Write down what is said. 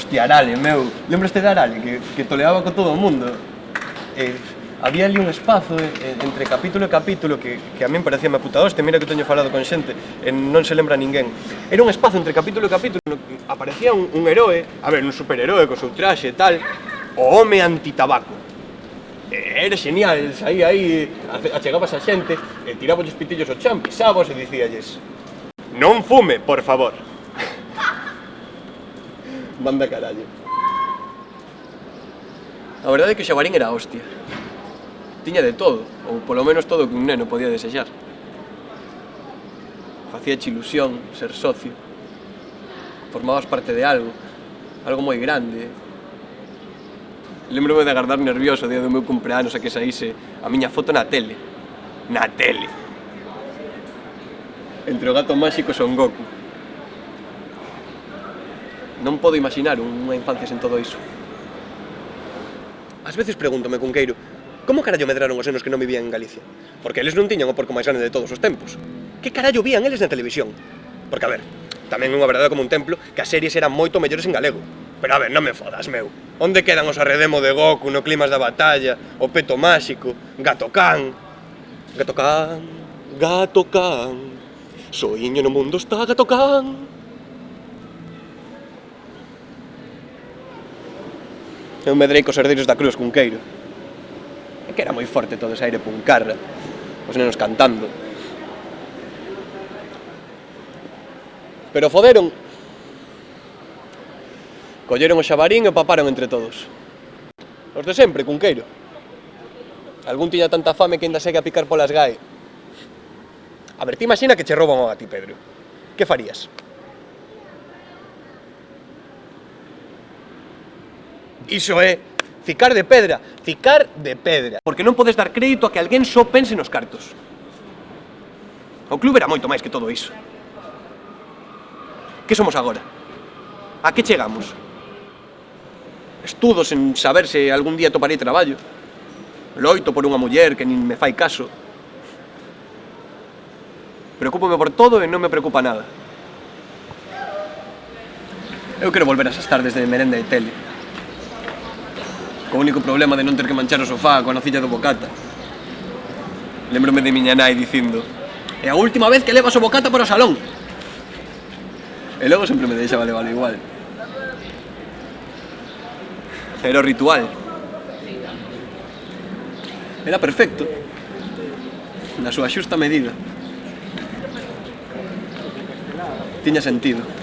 Hostia, Arale, meu. Lembraste de Arale, que, que toleaba con todo o mundo. Eh, había ali un espazo eh, entre capítulo e capítulo que, que a min parecía me puta hoste, mira que teño falado con xente e non se lembra ninguén. Era un espazo entre capítulo e capítulo no que aparecía un, un heroe, a ver, un superheroe co seu traxe e tal, o home antitabaco. E, era genial, saía aí, achegabas a xente, e tiraba os pitillos ao chan, pisabos e dicíalles Non fume, por favor. Manda carallo. A verdade é que o xabarín era hostia. Tiña de todo, ou polo menos todo que un neno podía desexar. Facía ilusión ser socio. Formabas parte de algo, algo moi grande. Lembrome de agardar nervioso o día do meu cumpleanos a que saíse a miña foto na tele. Na tele! Entre o gato máxico son Goku non podo imaginar unha infancia sen todo iso. Ás veces pregúntome, Cunqueiro, como carallo medraron os senos que non vivían en Galicia? Porque eles non tiñan o porco máis grande de todos os tempos. Que carallo vían eles na televisión? Porque, a ver, tamén unha verdade como un templo que as series eran moito mellores en galego. Pero a ver, non me fodas, meu. Onde quedan os arredemo de Goku no climas da batalla, o peto máxico, Gato Can... Gato Can, Gato Can, soiño no mundo está Gato Can... Eu medrei cos herdeiros da Cruz Cunqueiro. E que era moi forte todo ese aire puncarra, os nenos cantando. Pero foderon. Colleron o xabarín e paparon entre todos. Os de sempre, Cunqueiro. Algún tiña tanta fame que ainda segue a picar polas gai. A ver, ti imagina que che rouban a ti, Pedro. Que farías? Iso é ficar de pedra, ficar de pedra. Porque non podes dar crédito a que alguén só pense nos cartos. O club era moito máis que todo iso. Que somos agora? A que chegamos? Estudo sen saber se algún día toparei traballo. Loito por unha muller que nin me fai caso. Preocúpome por todo e non me preocupa nada. Eu quero volver a esas tardes de merenda e tele co único problema de non ter que manchar o sofá coa nocilla do bocata. Lembrome de miña nai dicindo É a última vez que levas o bocata para o salón. E logo sempre me deixaba levar igual. Era o ritual. Era perfecto. Na súa xusta medida. Tiña sentido.